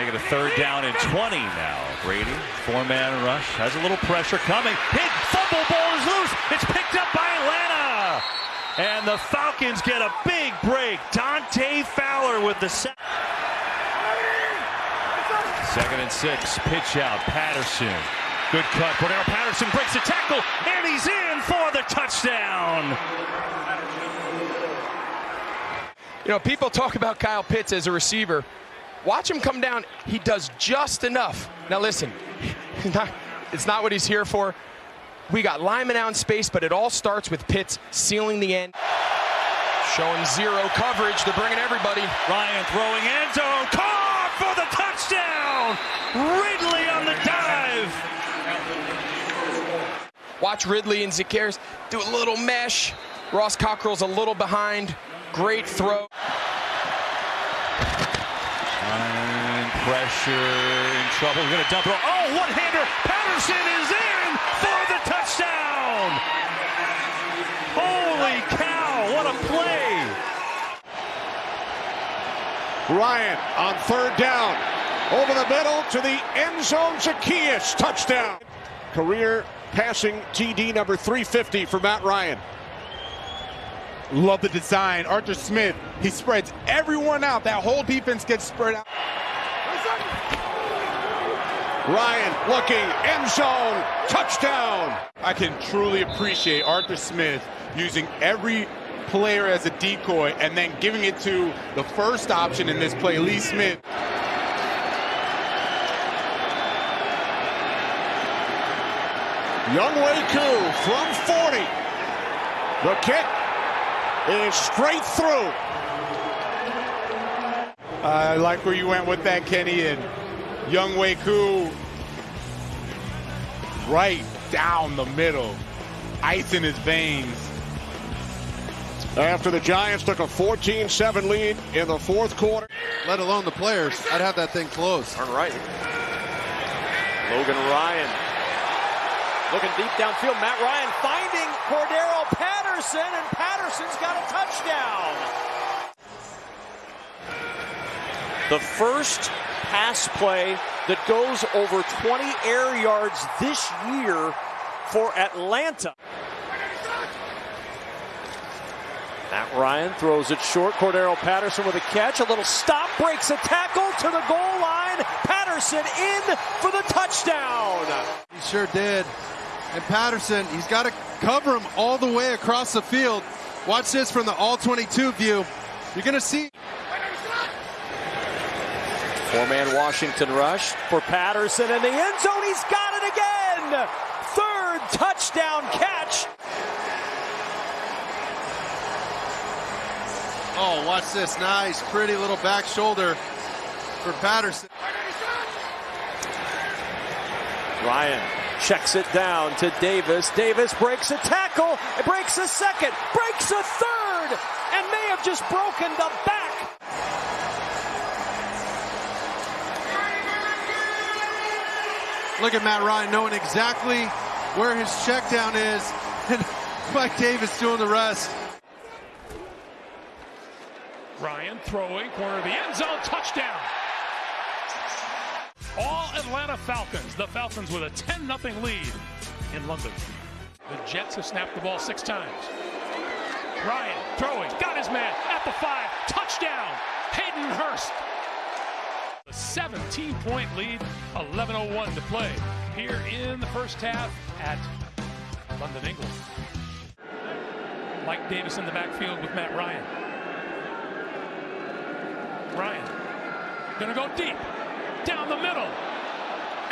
Make it a third down and 20 now. Brady, four-man rush, has a little pressure coming. Hit, fumble ball is loose. It's picked up by Atlanta. And the Falcons get a big break. Dante Fowler with the. Second and six, pitch out, Patterson. Good cut. Cordarrelle Patterson breaks the tackle, and he's in for the touchdown. You know, people talk about Kyle Pitts as a receiver. Watch him come down. He does just enough. Now, listen, it's not what he's here for. We got Lyman out in space, but it all starts with Pitts sealing the end. Showing zero coverage. They're bringing everybody. Ryan throwing end zone. Caught for the touchdown. Ridley on the dive. Watch Ridley and Zaccheaus do a little mesh. Ross Cockrell's a little behind. Great throw. Ryan, pressure, in trouble. Going to dump it. Oh, one-hander. Patterson is in for the touchdown. Holy cow, what a play. Ryan on third down. Over the middle to the end zone. Zaccheaus, touchdown. Career passing TD number 350 for Matt Ryan. Love the design. Arthur Smith, he spreads everyone out. That whole defense gets spread out. Ryan looking, end zone, touchdown. I can truly appreciate Arthur Smith using every player as a decoy and then giving it to the first option in this play, Lee Smith. Younghoe Koo from 40. The kick is straight through. I like where you went with that, Kenny. And Younghoe Koo right down the middle, ice in his veins. After the Giants took a 14-7 lead in the fourth quarter. Let alone the players. I'd have that thing closed. Turn right. Logan Ryan looking deep downfield. Matt Ryan finding Cordarrelle Patterson, and Patterson's got a touchdown. The first pass play that goes over 20 air yards this year for Atlanta. Matt Ryan throws it short. Cordarrelle Patterson with a catch. A little stop, breaks a tackle to the goal line. Patterson in for the touchdown. He sure did. And Patterson, he's got to cover him all the way across the field. Watch this from the all 22 view. You're going to see. Four-man Washington rush for Patterson in the end zone. He's got it again. Third touchdown catch. Oh, watch this. Nice, pretty little back shoulder for Patterson. Ryan checks it down to Davis. Davis breaks a tackle, It breaks a second, breaks a third, and may have just broken the back. Look at Matt Ryan knowing exactly where his check down is, and Mike Davis doing the rest. Ryan throwing, corner of the end zone, touchdown. All Atlanta Falcons. The Falcons with a 10 0 lead in London. The Jets have snapped the ball six times. Ryan throwing, got his man at the five, touchdown. Hayden Hurst. A 17 point lead, 11.01 to play here in the first half at London, England. Mike Davis in the backfield with Matt Ryan. Ryan gonna go deep down the middle.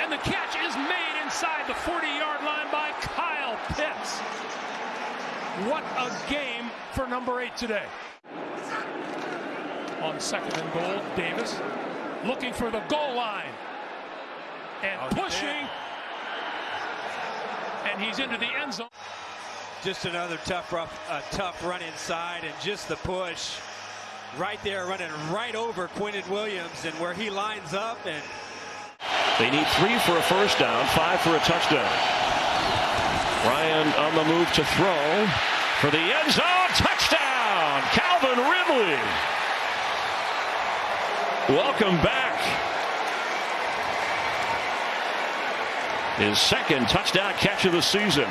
And the catch is made inside the 40-yard line by Kyle Pitts. What a game for number eight today. On second and goal, Davis looking for the goal line. And pushing. And he's into the end zone. Just another tough, rough, uh, tough run inside, and just the push right there, running right over Quinton Williams, and where he lines up, and they need three for a first down, five for a touchdown. Ryan on the move to throw for the end zone touchdown. Calvin Ridley. Welcome back. His second touchdown catch of the season.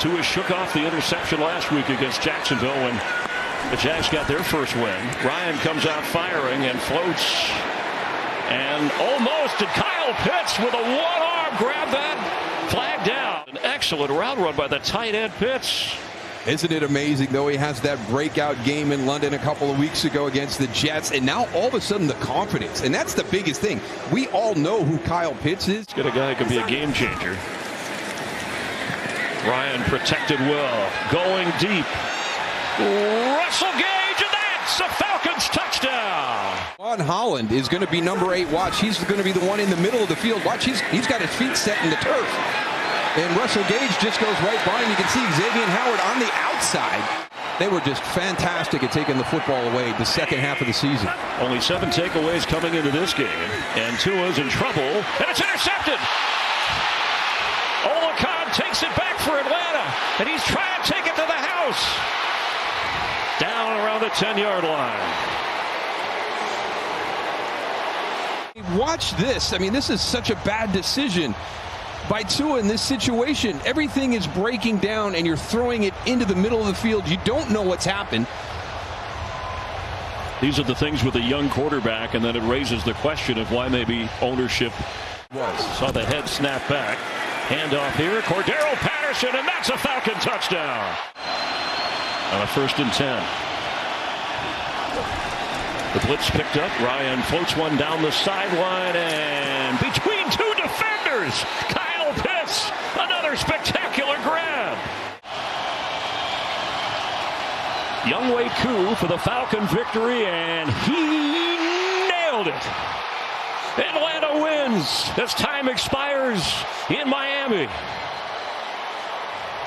Tua shook off the interception last week against Jacksonville when the Jags got their first win. Ryan comes out firing and floats. And almost did Kyle Pitts with a one-arm grab that flag down. An excellent route run by the tight end Pitts. Isn't it amazing, though? He has that breakout game in London a couple of weeks ago against the Jets, and now all of a sudden the confidence. And that's the biggest thing. We all know who Kyle Pitts is. He's Got a guy who could be a game changer. Ryan protected well, going deep. Russell Gage, and that's a Falcons touchdown. Jevon Holland is going to be number eight. Watch, he's going to be the one in the middle of the field. Watch, he's, he's got his feet set in the turf. And Russell Gage just goes right by him. You can see Xavier Howard on the outside. They were just fantastic at taking the football away the second half of the season. Only seven takeaways coming into this game. And Tua's in trouble, and it's intercepted. Oluokun takes it back for Atlanta, and he's trying to take it to the house. Down around the 10-yard line. Watch this. I mean, this is such a bad decision by Tua in this situation. Everything is breaking down and you're throwing it into the middle of the field. You don't know what's happened. These are the things with a young quarterback, and then it raises the question of why maybe ownership was. Saw the head snap back. Handoff here. Cordarrelle Patterson, and that's a Falcon touchdown. On a first and 10. The blitz picked up. Ryan floats one down the sideline and between two defenders. Another spectacular grab. Younghoe Koo for the Falcon victory, and he nailed it. Atlanta wins as time expires in Miami.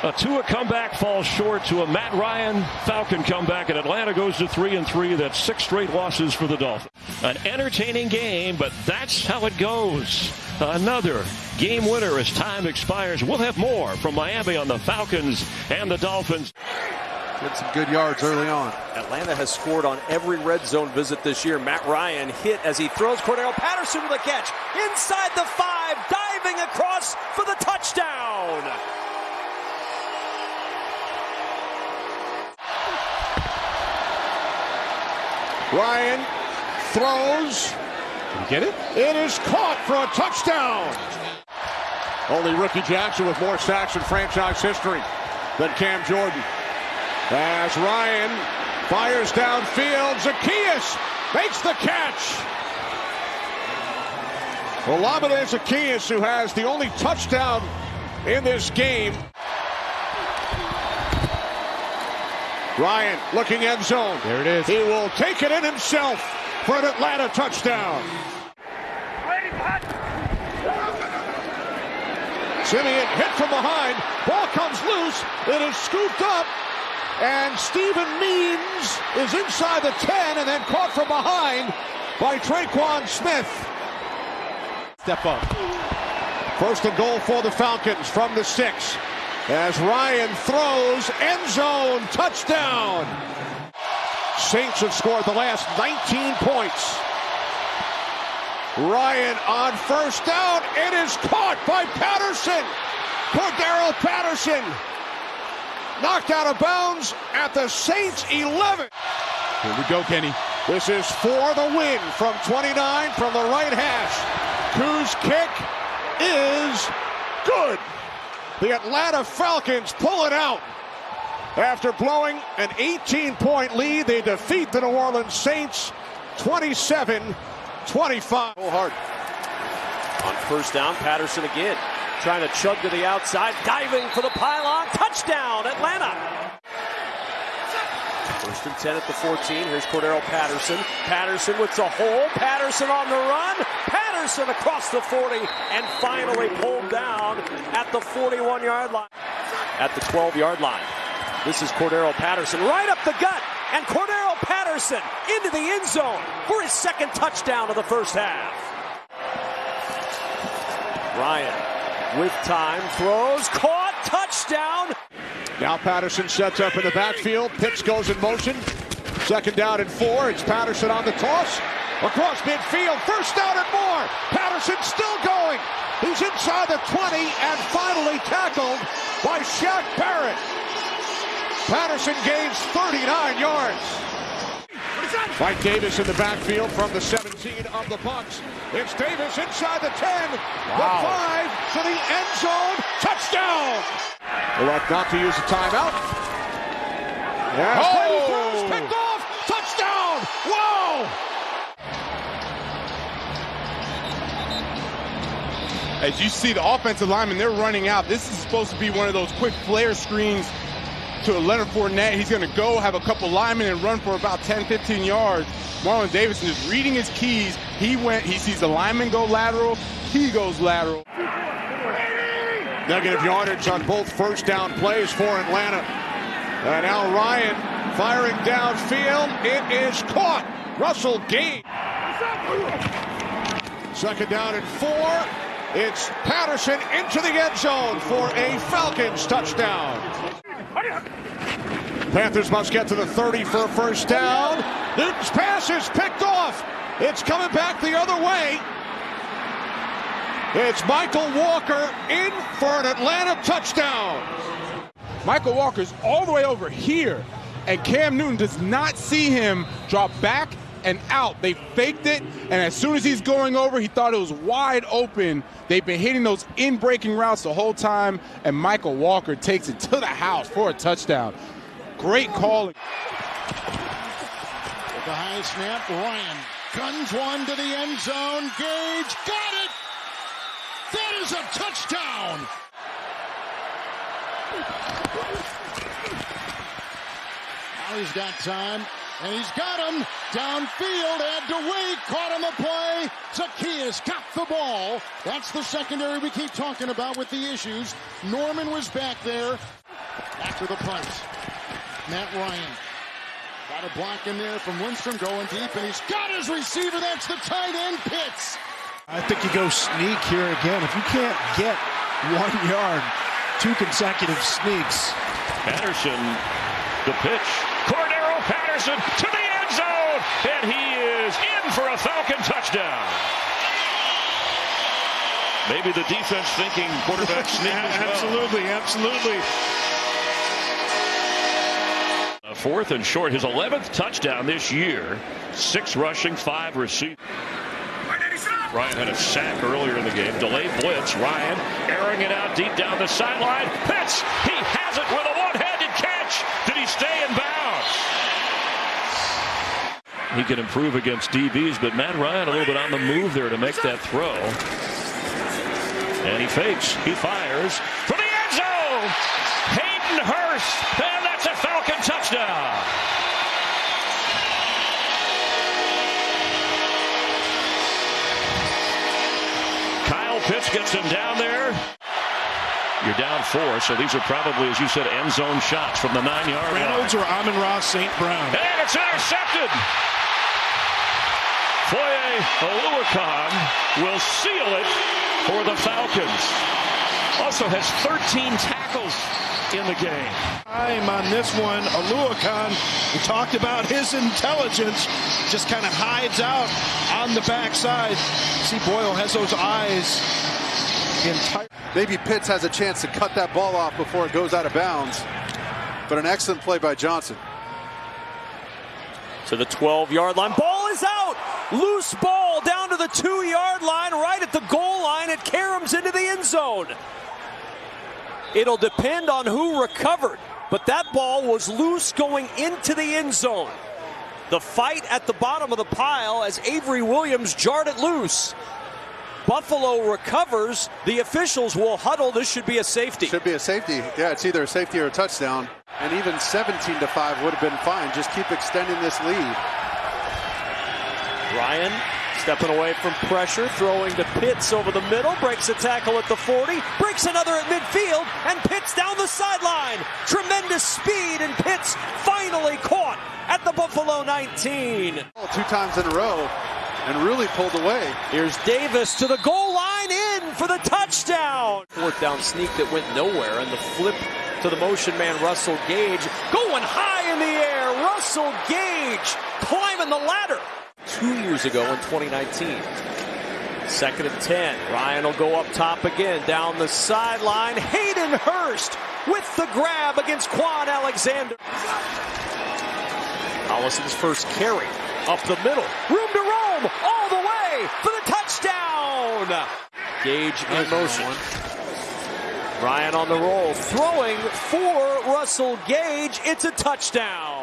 A Tua comeback falls short to a Matt Ryan Falcon comeback, and Atlanta goes to three and three. That's six straight losses for the Dolphins. An entertaining game, but that's how it goes. Another game winner as time expires. We'll have more from Miami on the Falcons and the Dolphins. Get some good yards early on. Atlanta has scored on every red zone visit this year. Matt Ryan hit as he throws Cordarrelle Patterson with a catch inside the five, diving across for the touchdown. Ryan throws. Did get it? It is caught for a touchdown. Only Rickey Jackson with more sacks in franchise history than Cam Jordan. As Ryan fires downfield, Zaccheaus makes the catch. Olamide Zaccheaus, who has the only touchdown in this game. Ryan looking end zone. There it is. He will take it in himself for an Atlanta touchdown. Simeon hit from behind. Ball comes loose. It is scooped up. And Steven Means is inside the 10 and then caught from behind by Tre'Quan Smith. Step up. First and goal for the Falcons from the six. As Ryan throws, end zone, touchdown. Saints have scored the last 19 points. Ryan on first down. It is caught by Patterson. Cordarrelle Patterson knocked out of bounds at the Saints 11. Here we go, Kenny. This is for the win from 29 from the right hash. Koo's kick is good. The Atlanta Falcons pull it out. After blowing an 18 point lead, they defeat the New Orleans Saints 27 25. Hard. On first down, Patterson again. Trying to chug to the outside, diving for the pylon. Touchdown, Atlanta. First and 10 at the 14. Here's Cordarrelle Patterson. Patterson with the hole. Patterson on the run. Patterson across the 40 and finally pulled down at the 41 yard line. At the 12 yard line. This is Cordarrelle Patterson right up the gut. And Cordarrelle Patterson into the end zone for his second touchdown of the first half. Ryan with time throws, caught, touchdown. Now Patterson sets up in the backfield. Pitts goes in motion. Second down and four. It's Patterson on the toss. Across midfield, first down and more. Patterson still going. He's inside the 20 and finally tackled by Shaq Barrett. Patterson gains 39 yards. Mike Davis in the backfield from the 17 of the Bucs. It's Davis inside the 10, the 5 to the end zone. Touchdown! Elect not to use the timeout. Yeah, Oh! Brady throws, picked off, touchdown! Whoa! As you see the offensive linemen, they're running out. This is supposed to be one of those quick flare screens to a Leonard Fournette. He's going to go have a couple linemen and run for about 10, 15 yards. Marlon Davidson is reading his keys. He went, he sees the lineman go lateral. He goes lateral. Negative yardage on both first down plays for Atlanta. And now Ryan firing downfield. It is caught. Russell Gage. Second down and four. It's Patterson into the end zone for a Falcons touchdown. Panthers must get to the 30 for a first down. Newton's pass is picked off. It's coming back the other way. It's Michael Walker in for an Atlanta touchdown. Michael Walker's all the way over here, and Cam Newton does not see him drop back and out. They faked it, and as soon as he's going over, he thought it was wide open. They've been hitting those in breaking routes the whole time, and Michael Walker takes it to the house for a touchdown. Great calling. The high snap, Ryan guns one to the end zone. Gage got it. That is a touchdown. Now he's got time, and he's got him downfield. Had to wait, caught on the play. Zaccheaus got the ball. That's the secondary we keep talking about with the issues. Norman was back there after the punt. Matt Ryan got a block in there from Lindstrom going deep, and he's got his receiver. That's the tight end, Pitts. I think you go sneak here again. If you can't get one yard, two consecutive sneaks. Patterson, the pitch. Cordarrelle Patterson to the end zone, and he is in for a Falcon touchdown. Maybe the defense thinking quarterback sneak as well. absolutely, absolutely. A Fourth and short, his 11th touchdown this year. Six rushing, five receiving. Ryan had a sack earlier in the game. Delayed blitz. Ryan airing it out deep down the sideline. Pitts, he has it with a one-handed catch. Did he stay in bounds? He can improve against DBs, but Matt Ryan a little bit on the move there to make that throw. And he fakes. He fires for the end zone. Hayden Hurst, and that's a Falcon touchdown. Kyle Pitts gets him down there. You're down four, so these are probably, as you said, end zone shots from the nine yard line. Reynolds or Amon-Ra St. Brown. And it's intercepted. Foye Oluokun will seal it for the Falcons. Also has 13 tackles in the game. Time on this one, Oluokun, we talked about his intelligence, just kind of hides out on the backside. See, Boyle has those eyes. Entire. Maybe Pitts has a chance to cut that ball off before it goes out of bounds. But an excellent play by Johnson. to the 12 yard line. Ball is out. Loose ball down to the two yard line, right at the goal line. It caroms into the end zone. It'll depend on who recovered, but that ball was loose going into the end zone. The fight at the bottom of the pile as Avery Williams jarred it loose. Buffalo recovers. The officials will huddle. This should be a safety. Should be a safety. Yeah, it's either a safety or a touchdown. And even 17 to 5 would have been fine. Just keep extending this lead. Ryan stepping away from pressure, throwing to Pitts over the middle, breaks a tackle at the 40, breaks another at midfield, and Pitts down the sideline. Tremendous speed, and Pitts finally caught at the Buffalo 19. Two times in a row and really pulled away. Here's Davis to the goal line in for the touchdown. Fourth down sneak that went nowhere, and the flip to the motion man Russell Gage going high in the air. Russell Gage climbing the ladder. Two years ago in 2019. Second and 10. Ryan will go up top again, down the sideline. Hayden Hurst with the grab against Kwon Alexander. Ollison's first carry up the middle. Room to roam all the way for the touchdown. Gage in motion. Ryan on the roll, throwing for Russell Gage. It's a touchdown.